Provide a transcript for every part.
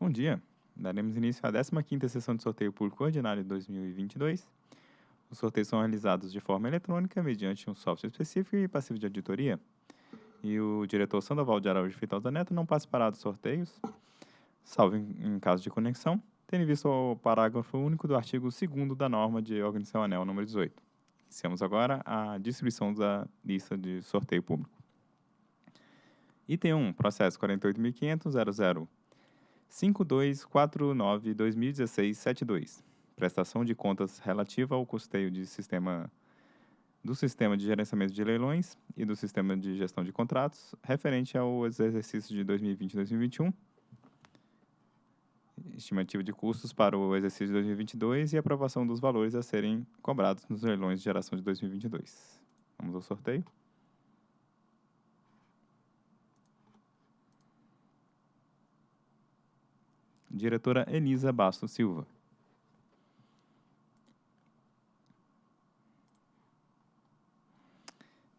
Bom dia. Daremos início à 15ª sessão de sorteio público ordinário de 2022. Os sorteios são realizados de forma eletrônica mediante um software específico e passivo de auditoria. E o diretor Sandoval de Araújo Feitosa Neto não participará dos sorteios, salvo em, em caso de conexão, tendo visto o parágrafo único do artigo 2 da norma de organização anel número 18. Iniciamos agora a distribuição da lista de sorteio público. Item 1, processo 48.500.00 5249-2016-72. Prestação de contas relativa ao custeio de sistema do Sistema de Gerenciamento de Leilões e do Sistema de Gestão de Contratos, referente ao exercício de 2020 e 2021. Estimativa de custos para o exercício de 2022 e aprovação dos valores a serem cobrados nos leilões de geração de 2022. Vamos ao sorteio. Diretora Elisa Bastos Silva.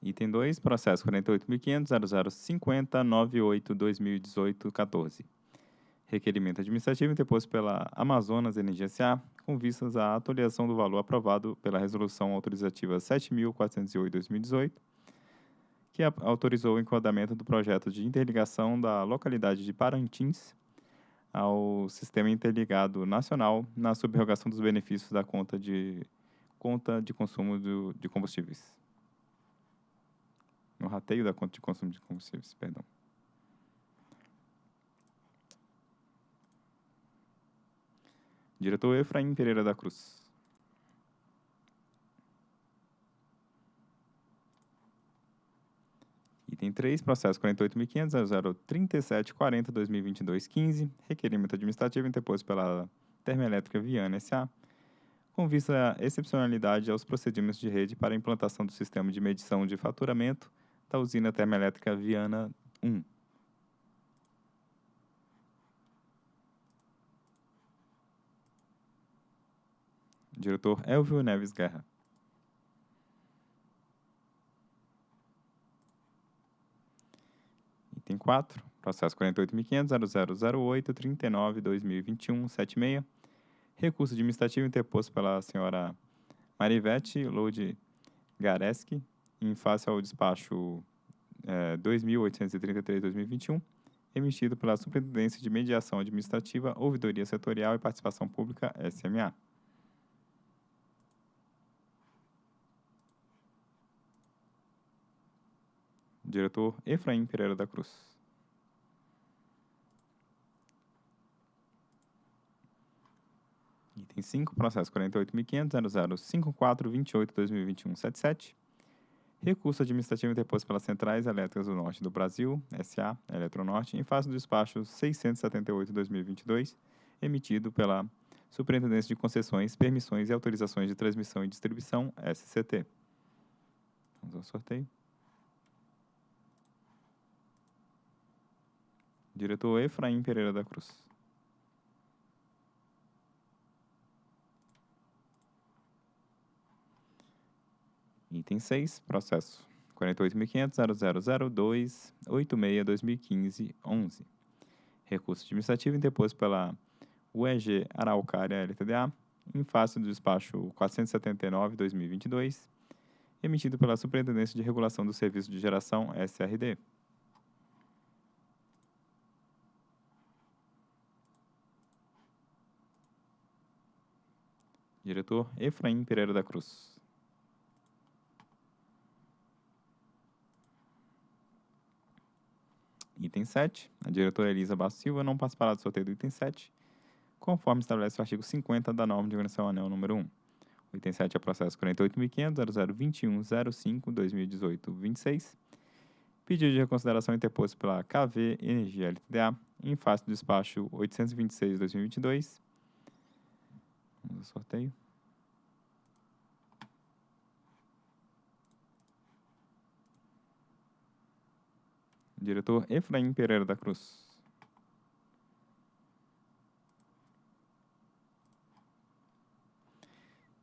Item 2, processo 48.500.0050.98.2018.14. Requerimento administrativo interposto pela Amazonas Energia S.A. com vistas à atualização do valor aprovado pela Resolução Autorizativa 7.408-2018, que autorizou o enquadramento do projeto de interligação da localidade de Parintins ao Sistema Interligado Nacional na subrogação dos benefícios da conta de, conta de consumo do, de combustíveis. No rateio da conta de consumo de combustíveis, perdão. Diretor Efraim Pereira da Cruz. Item 3, processo 48.500.037.40.2022.15, requerimento administrativo interposto pela Termoelétrica Viana S.A., com vista à excepcionalidade aos procedimentos de rede para a implantação do sistema de medição de faturamento da usina termoelétrica Viana 1. Diretor Elvio Neves Guerra. Item 4, processo 48.500.0008.39.2021.76, recurso administrativo interposto pela senhora Marivete Lode Gareski, em face ao despacho é, 2.833-2021, emitido pela Superintendência de Mediação Administrativa, Ouvidoria Setorial e Participação Pública, SMA. Diretor Efraim Pereira da Cruz. Item 5, processo 48.500.005428.2021.77. Recurso administrativo interposto pelas Centrais Elétricas do Norte do Brasil, SA, Eletronorte, em face do despacho 678-2022, emitido pela Superintendência de Concessões, Permissões e Autorizações de Transmissão e Distribuição, SCT. Vamos ao sorteio. Diretor Efraim Pereira da Cruz. Item 6, processo 48.500.0002.86.2015.11. Recurso administrativo interposto pela UEG Araucária LTDA, em face do despacho 479-2022, emitido pela Superintendência de Regulação do Serviço de Geração SRD. Diretor Efraim Pereira da Cruz. Item 7. A diretora Elisa Bastos Silva não participará do sorteio do item 7, conforme estabelece o artigo 50 da norma de organização anel número 1. O item 7 é processo 48.500.0021.05.2018.26. Pedido de reconsideração interposto pela KV Energia LTDA em face do despacho 826-2022 Vamos ao sorteio. Diretor Efraim Pereira da Cruz.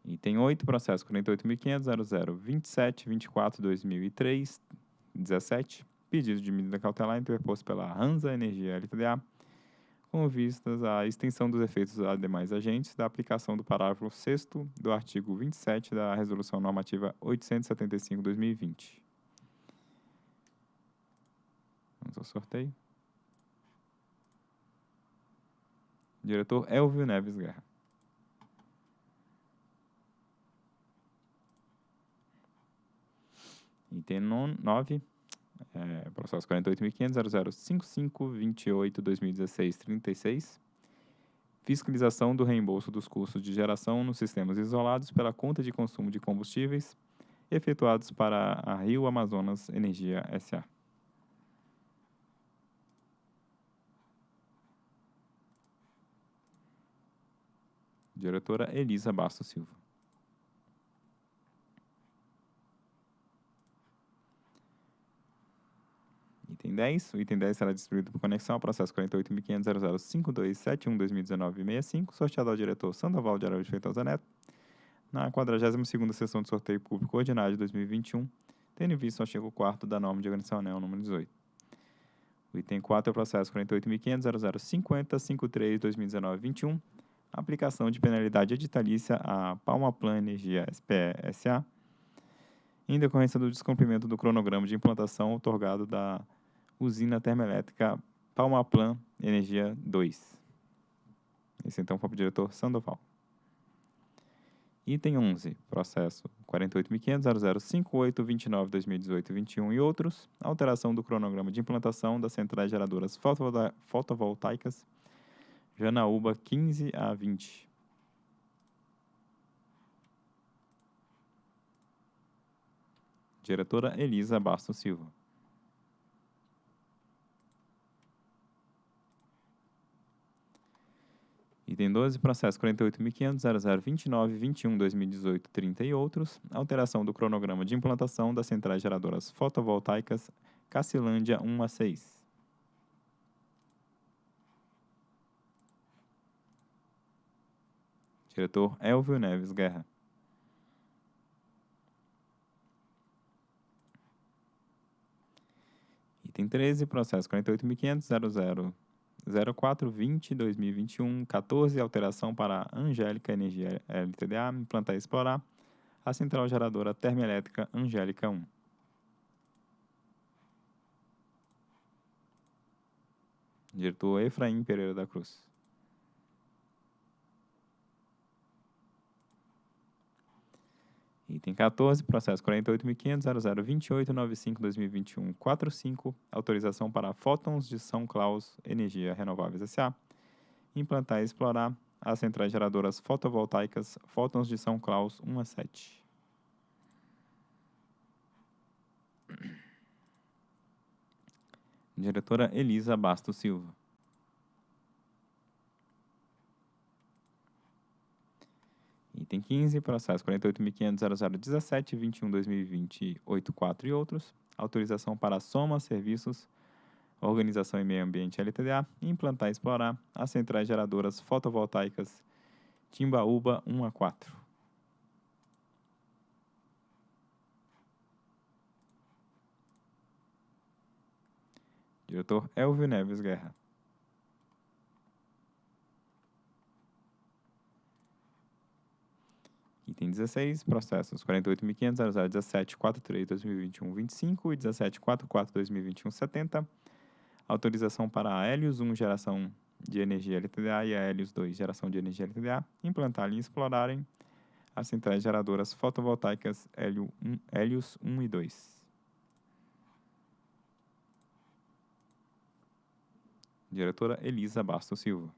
Item 8, processo 48.500.0027.24.2003.17, pedido de medida cautelar interposto pela Hansa Energia LTDA, com vistas à extensão dos efeitos a demais agentes da aplicação do parágrafo 6 do artigo 27 da Resolução Normativa 875-2020. Vamos ao sorteio. Diretor Elvio Neves Guerra. Item 9, é, processo 48.500.0055.28.2016.36. Fiscalização do reembolso dos custos de geração nos sistemas isolados pela conta de consumo de combustíveis efetuados para a Rio Amazonas Energia S.A. Diretora Elisa Bastos Silva. Item 10. O item 10 será distribuído por conexão ao processo 48.500.005271-2019-65, sorteado ao diretor Sandoval de Araújo Feitosa Neto, na 42ª sessão de sorteio público ordinário de 2021, tendo em vista o artigo 4 da norma de organização ANEL número 18. O item 4 é o processo 48.500.0050.53.2019-21, aplicação de penalidade editalícia à Palma Plan Energia SPE SA, em decorrência do descumprimento do cronograma de implantação otorgado da usina termoelétrica Palmaplan Energia 2. Esse então foi para o diretor Sandoval. Item 11, processo 48.500.0058.29.2018.21 e outros, alteração do cronograma de implantação das centrais geradoras fotovoltaicas Janaúba 15 a 20. Diretora Elisa Bastos Silva. Item 12, processo 48.500.0029.21.2018.30 e outros, alteração do cronograma de implantação das centrais geradoras fotovoltaicas Cacilândia 1 a 6. Diretor Elvio Neves Guerra. Item 13, processo 48.500.000420.2021, 14, alteração para Angélica Energia LTDA, implantar e explorar a central geradora termoelétrica Angélica 1. Diretor Efraim Pereira da Cruz. Item 14, processo 48.500.0028.95.2021.45, autorização para Fótons de São Claus Energia Renováveis S.A. Implantar e explorar as centrais geradoras fotovoltaicas Fótons de São Claus 1 a 7. Diretora Elisa Bastos Silva. Item 15, processo 48.500.0017.21.2020.84 e outros. Autorização para soma, serviços, organização e meio ambiente LTDA, implantar e explorar as centrais geradoras fotovoltaicas Timbaúba 1 a 4. Diretor Elvio Neves Guerra. Item 16, processos 48.500.0017.43.2021.25 e 17.44.2021.70. Autorização para a Helios 1 geração de energia LTDA e a Helios 2 geração de energia LTDA implantarem e explorarem as centrais geradoras fotovoltaicas Helios 1 e 2. Diretora Elisa Bastos Silva.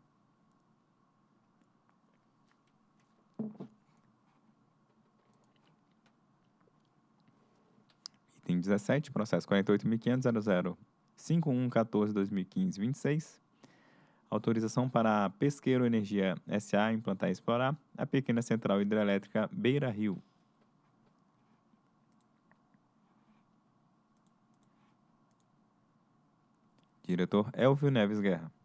Item 17, processo 48.500.005114.2015.26. Autorização para a Pesqueiro Energia S.A. implantar e explorar a pequena central hidrelétrica Beira Rio. Diretor Elvio Neves Guerra.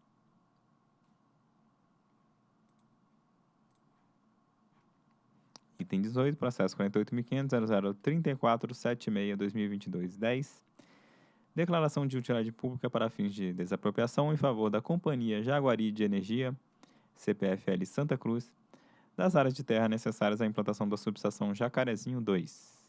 Item 18, processo 48.500.0034.76.2022.10. Declaração de utilidade pública para fins de desapropriação em favor da Companhia Jaguari de Energia, CPFL Santa Cruz, das áreas de terra necessárias à implantação da subestação Jacarezinho 2.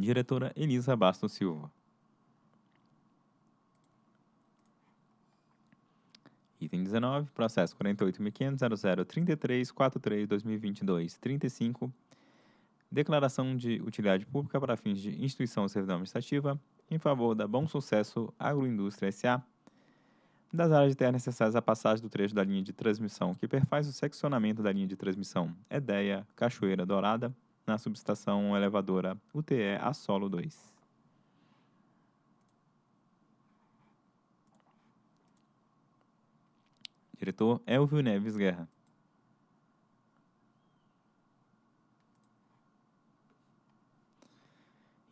Diretora Elisa Bastos Silva. Item 19, processo 48.500.0033.43.2022.35, declaração de utilidade pública para fins de instituição servidão administrativa em favor da Bom Sucesso Agroindústria S.A., das áreas de terra necessárias à passagem do trecho da linha de transmissão que perfaz o seccionamento da linha de transmissão Edeia Cachoeira Dourada, na subestação elevadora UTE a solo 2. Diretor Elvio Neves Guerra.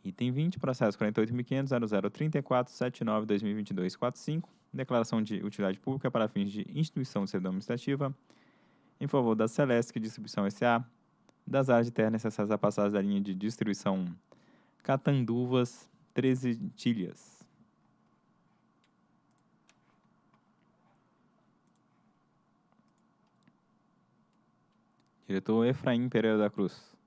Item 20, processo 48.500.0034.79.2022.45, declaração de utilidade pública para fins de instituição de servidão administrativa, em favor da Celesc Distribuição S.A., das áreas de terra necessárias à passagem da linha de distribuição Catanduvas 13 Tilhas. Diretor Efraim Pereira da Cruz.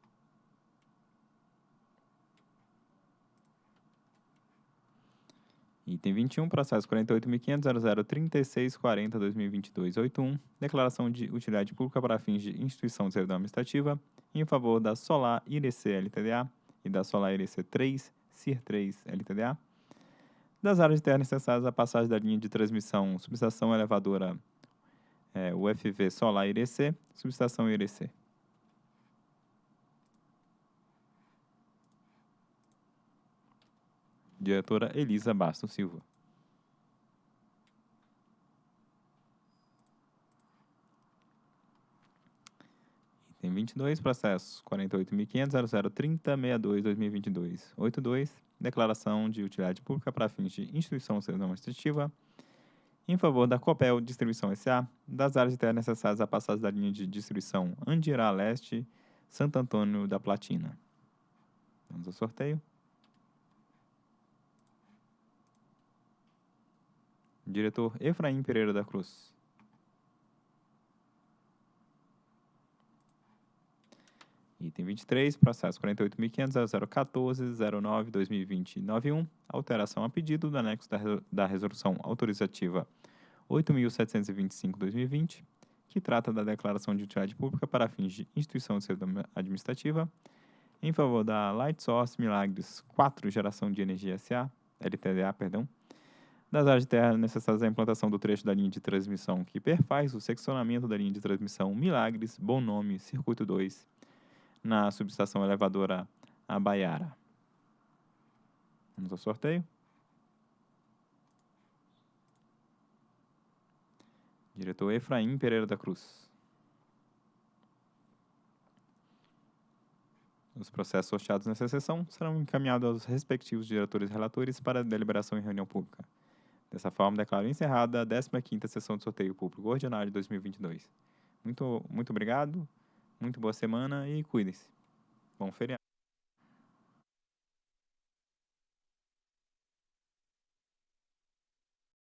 Item 21, processo 48.500.003640.2022.81, declaração de utilidade pública para fins de instituição de servidão administrativa em favor da Solar IRC LTDA e da Solar IRC 3, CIR 3 LTDA, das áreas de terra necessárias à passagem da linha de transmissão subestação elevadora é, UFV Solar IRC, subestação IRC. Diretora Elisa Bastos Silva. Item 22, processo 48.500.0030.62.2022.82, declaração de utilidade pública para fins de instituição administrativa em favor da Copel Distribuição S.A., das áreas de terra necessárias à passagem da linha de distribuição Andirá Leste, Santo Antônio da Platina. Vamos ao sorteio. Diretor Efraim Pereira da Cruz. Item 23, processo 48.500.014.09.2020.91, alteração a pedido do anexo da, resolução autorizativa 8.725.2020, que trata da declaração de utilidade pública para fins de instituição de servidão administrativa, em favor da Light Source Milagres 4 Geração de Energia SA, LTDA, perdão, das áreas de terra necessárias à implantação do trecho da linha de transmissão que perfaz o seccionamento da linha de transmissão Milagres, Bom Nome, Circuito 2, na subestação elevadora Abaiara. Vamos ao sorteio. Diretor Efraim Pereira da Cruz. Os processos sorteados nessa sessão serão encaminhados aos respectivos diretores relatores para deliberação em reunião pública. Dessa forma, declaro encerrada a 15ª sessão de sorteio público ordinário de 2022. Muito, muito obrigado, muito boa semana e cuidem-se. Bom feriado.